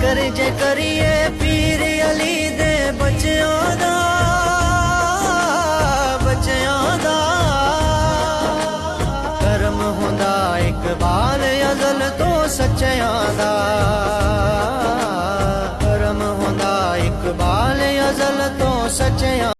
ਜ਼ਿਕਰ ਜੇ ਕਰੀਏ ਪੀਰ ਅਲੀ ਦੇ ਬੱਚਿਆਂ ਦਾ ਬੱਚਿਆਂ ਦਾ। ਕਰਮ ਹੁੰਦਾ ਇਕਬਾਲ ਅਜ਼ਲ ਤੋਂ ਸੱਚਿਆਂ ਦਾ। ਕਰਮ ਹੁੰਦਾ ਇਕਬਾਲ ਅਜ਼ਲ ਤੋਂ ਸੱਚਿਆਂ